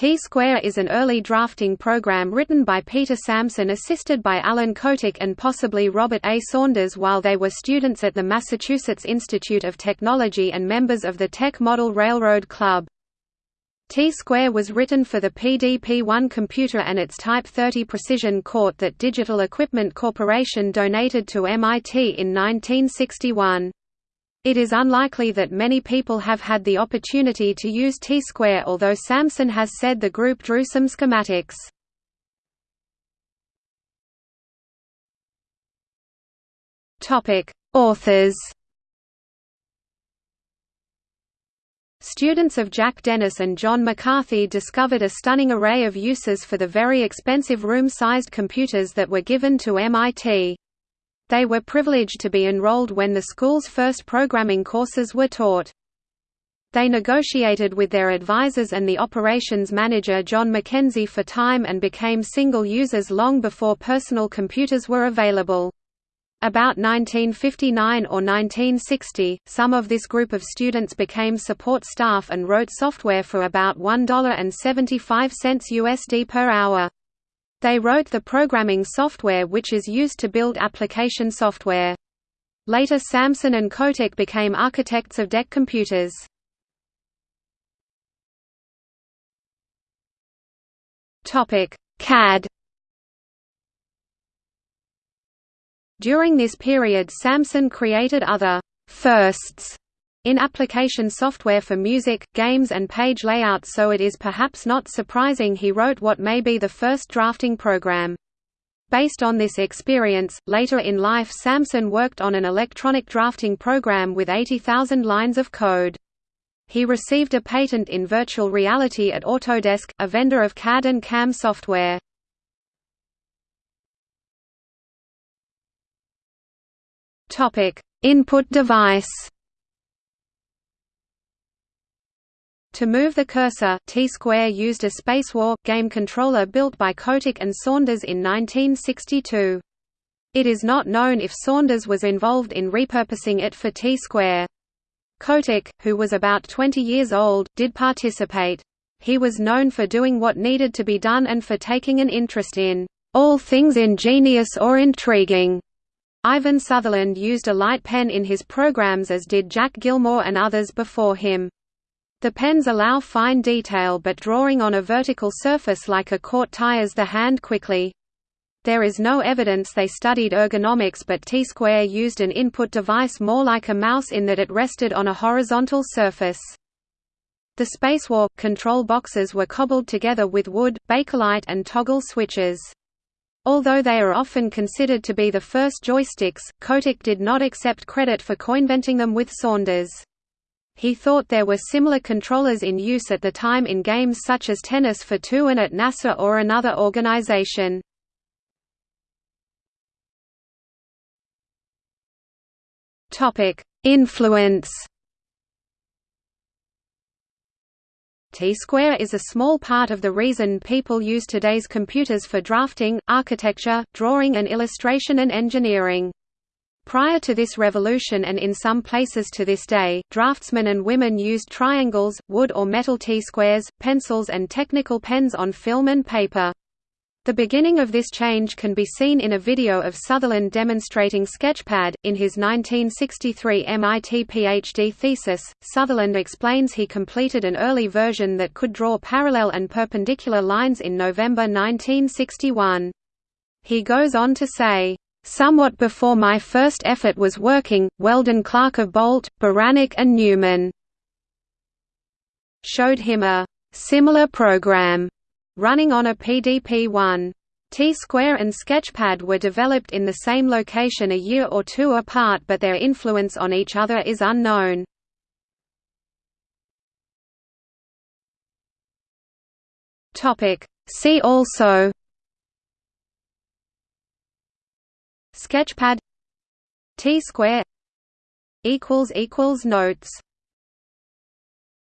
T-Square is an early drafting program written by Peter Samson assisted by Alan Kotok and possibly Robert A. Saunders while they were students at the Massachusetts Institute of Technology and members of the Tech Model Railroad Club. T-Square was written for the PDP-1 computer and its Type 30 precision CRT that Digital Equipment Corporation donated to MIT in 1961. It is unlikely that many people have had the opportunity to use T-Square although Samson has said the group drew some schematics. Authors Students of Jack Dennis and John McCarthy discovered a stunning array of uses for the very expensive room-sized computers that were given to MIT. They were privileged to be enrolled when the school's first programming courses were taught. They negotiated with their advisors and the operations manager John McKenzie for time and became single users long before personal computers were available. About 1959 or 1960, some of this group of students became support staff and wrote software for about $1.75 USD per hour. They wrote the programming software which is used to build application software. Later Samson and Kotok became architects of DEC computers. CAD During this period Samson created other «firsts» in application software for music, games and page layout so it is perhaps not surprising he wrote what may be the first drafting program. Based on this experience, later in life Samson worked on an electronic drafting program with 80,000 lines of code. He received a patent in virtual reality at Autodesk, a vendor of CAD and CAM software. Input device. To move the cursor, T-Square used a Spacewar game controller built by Kotok and Saunders in 1962. It is not known if Saunders was involved in repurposing it for T-Square. Kotok, who was about 20 years old, did participate. He was known for doing what needed to be done and for taking an interest in all things ingenious or intriguing. Ivan Sutherland used a light pen in his programs as did Jack Gilmore and others before him. The pens allow fine detail but drawing on a vertical surface like a CRT tires the hand quickly. There is no evidence they studied ergonomics but T-Square used an input device more like a mouse in that it rested on a horizontal surface. The Spacewar control boxes were cobbled together with wood, bakelite and toggle switches. Although they are often considered to be the first joysticks, Kotok did not accept credit for coinventing them with Saunders. He thought there were similar controllers in use at the time in games such as Tennis for Two and at NASA or another organization. Influence T-square is a small part of the reason people use today's computers for drafting, architecture, drawing and illustration and engineering. Prior to this revolution and in some places to this day, draftsmen and women used triangles, wood or metal T-squares, pencils and technical pens on film and paper. The beginning of this change can be seen in a video of Sutherland demonstrating Sketchpad. In his 1963 MIT PhD thesis, Sutherland explains he completed an early version that could draw parallel and perpendicular lines in November 1961. He goes on to say, Somewhat before my first effort was working, Weldon Clark of Bolt, Beranek and Newman showed him a similar program running on a PDP-1. T-Square and Sketchpad were developed in the same location a year or two apart but their influence on each other is unknown. See also Sketchpad T-Square Notes